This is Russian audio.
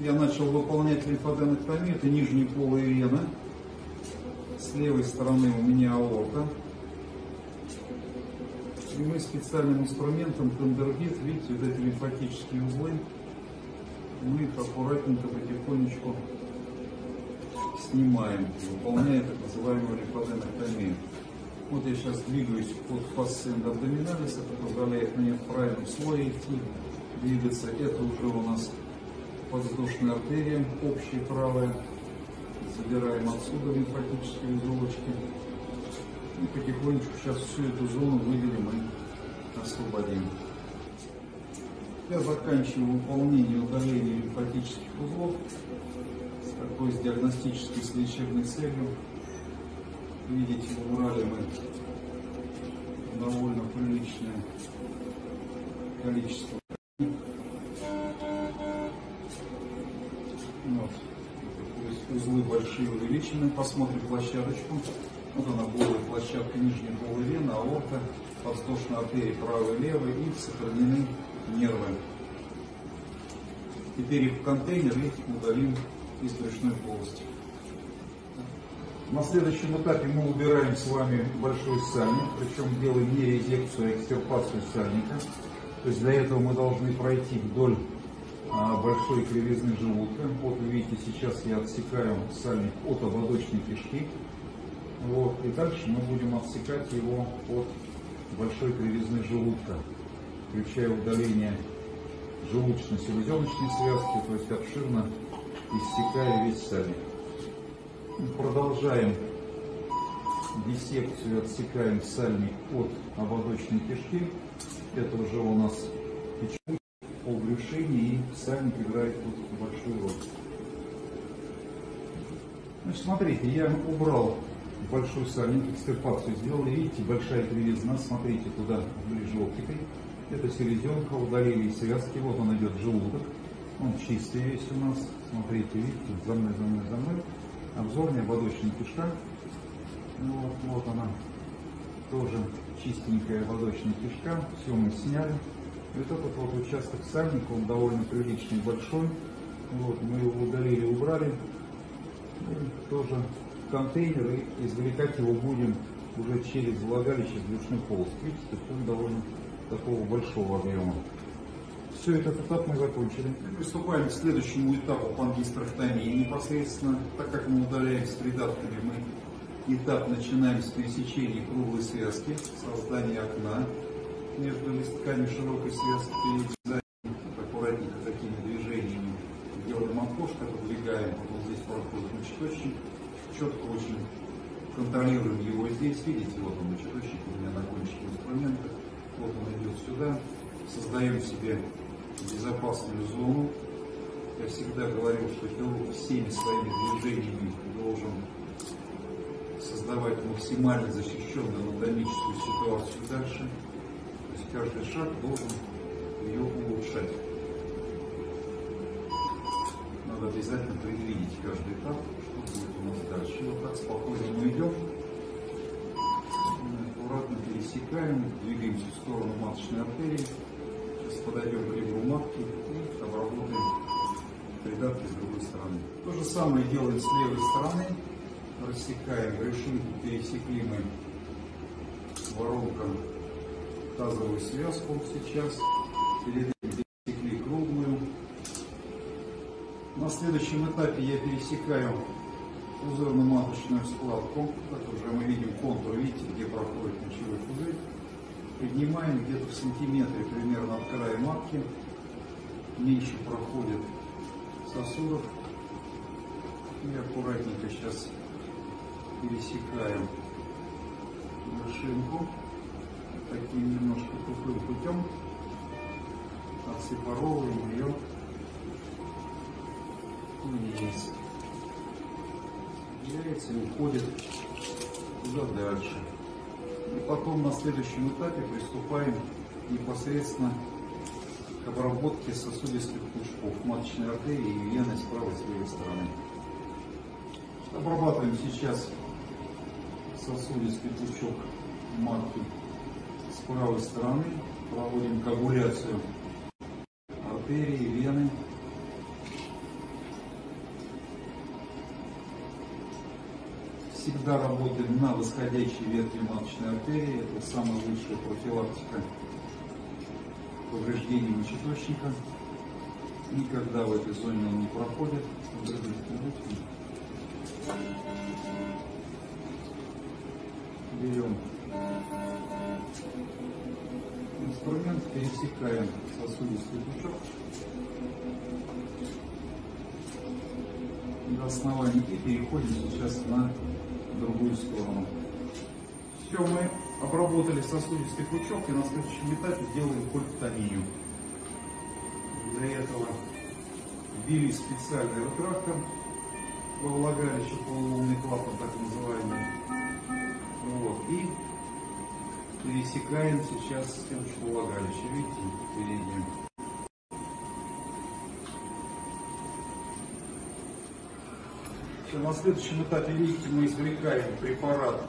Я начал выполнять лимфоденэктомию, это нижние полые вены. С левой стороны у меня аорта. И мы специальным инструментом тендербит, видите, вот эти лимфатические узлы, мы их аккуратненько потихонечку снимаем, выполняя так называемую лимфоденэктомию. Вот я сейчас двигаюсь под фасциенда абдоминалис, это позволяет мне в правильном слое идти, двигаться. Это уже у нас подвздошная артерия, общая правая. Забираем отсюда лимфатические узелочки. И потихонечку сейчас всю эту зону выделим и освободим. Я заканчиваю выполнение удаления лимфатических узлов такой с диагностической с лечебной целью. Видите, убрали мы довольно приличное количество. Большие увеличены. Посмотрим площадочку. Вот она голая площадка нижней полой вены, аорта, подвздошная артерия правой и левой и сохранены нервы. Теперь их в контейнер и удалим из брюшной полости. На следующем этапе мы убираем с вами большой сальник, причем делаем не резекцию, а экстирпацию сальника. То есть для этого мы должны пройти вдоль большой кривизны желудка. Вот вы видите, сейчас я отсекаю сальник от ободочной кишки. Вот, и дальше мы будем отсекать его от большой кривизны желудка, включая удаление желудочно-селезеночной связки, то есть обширно иссекая весь сальник. Продолжаем диссекцию, отсекаем сальник от ободочной кишки. Это уже у нас печень по брюшине, и сальник играет тут большую роль. Значит, смотрите, я убрал большой сальник, экстирпацию сделал. Видите, большая кривизна, смотрите туда ближе оптикой. Это селезенка, удалили связки, вот он идет желудок. Он чистый весь у нас. Смотрите, видите, за мной, за мной, за мной обзорная ободочная кишка. Ну, вот, вот она, тоже чистенькая ободочная кишка. Все мы сняли. И вот этот вот участок сальника, он довольно приличный, большой. Вот, мы его удалили, убрали. И тоже контейнер и извлекать его будем уже через влагалище с брюшной полости. Видите, он довольно такого большого объема. Все, этот этап мы закончили. Приступаем к следующему этапу пангистрохтомии. Непосредственно, так как мы удаляем с придатками, мы этап начинаем с пересечения круглой связки, создания окна между листками широкой связки, перед аккуратненько такими движениями делаем окошко, подвигаем, потом здесь проходит мочеточник, четко очень контролируем его здесь, видите, вот он мочеточник у меня на кончике инструмента, вот он идет сюда, создаем себе безопасную зону. Я всегда говорил, что хирург всеми своими движениями должен создавать максимально защищенную анатомическую ситуацию дальше. Каждый шаг должен ее улучшать. Надо обязательно предвидеть каждый этап, что будет у нас дальше. Вот так спокойно мы идем, аккуратно пересекаем, двигаемся в сторону маточной артерии подойдем к ребру матки и обработаем придатки с другой стороны. То же самое делаем с левой стороны. Рассекаем брюшинку, пересекли мы воронком тазовую связку сейчас. Пересекли круглую. На следующем этапе я пересекаю пузырно-маточную складку. Как уже мы видим контур, видите, где проходит мочевой пузырь поднимаем где-то в сантиметре примерно от края матки. Меньше проходит сосудов. И аккуратненько сейчас пересекаем вершинку таким немножко тупым путем. Отсепаровываем ее. Есть. Яйца уходит туда дальше. И потом на следующем этапе приступаем непосредственно к обработке сосудистых пучков маточной артерии и вены с правой и с левой стороны. Обрабатываем сейчас сосудистый пучок матки с правой стороны проводим коагуляцию артерии, вены. Всегда работаем на восходящей ветви маточной артерии. Это самая лучшая профилактика повреждений мочеточника. Никогда в этой зоне он не проходит. Берем инструмент, пересекаем сосудистый пучок до основания и переходим сейчас на другую сторону. Все, мы обработали сосудистый пучок и на следующем этапе делаем кольптомию. Для этого ввели специальный ретрактор во влагалище, полулунный клапан так называемый. Вот. И пересекаем сейчас стеночку влагалища. Видите, переднюю. Все, на следующем этапе, видите, мы извлекаем препарат